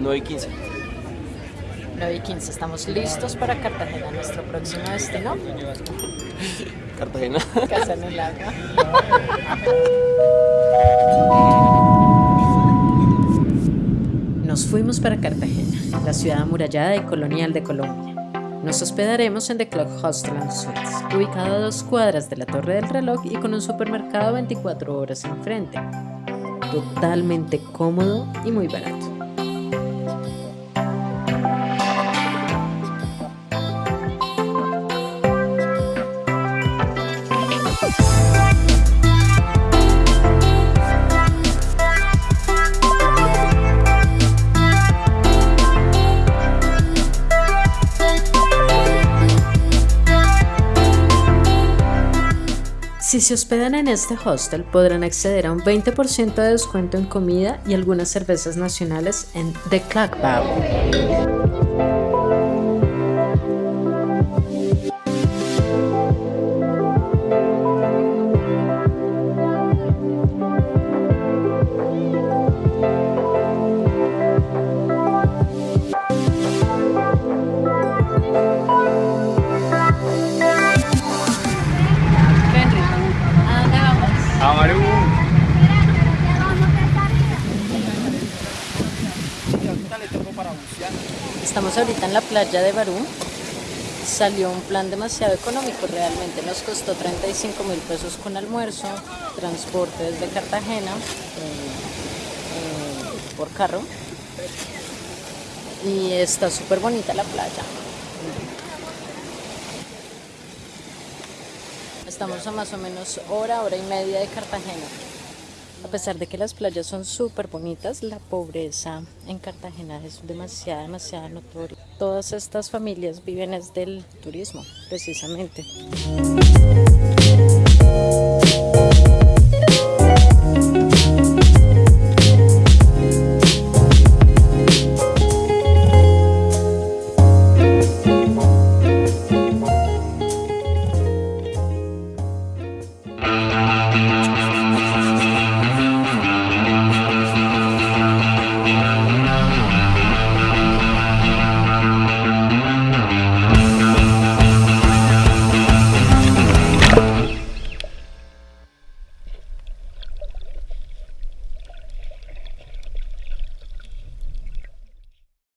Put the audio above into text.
9 y 15. 9 y 15, estamos listos para Cartagena, nuestro próximo destino. Cartagena. Casa en el agua. Nos fuimos para Cartagena, la ciudad amurallada y colonial de Colombia. Nos hospedaremos en The Clock Hostel and Suites, ubicado a dos cuadras de la Torre del Reloj y con un supermercado 24 horas enfrente. Totalmente cómodo y muy barato. Si se hospedan en este hostel podrán acceder a un 20% de descuento en comida y algunas cervezas nacionales en The Clock Bar. Estamos ahorita en la playa de Barú. Salió un plan demasiado económico, realmente nos costó 35 mil pesos con almuerzo, transporte desde Cartagena eh, eh, por carro. Y está súper bonita la playa. Estamos a más o menos hora, hora y media de Cartagena. A pesar de que las playas son súper bonitas, la pobreza en Cartagena es demasiada, demasiada notoria. Todas estas familias viven es del turismo, precisamente.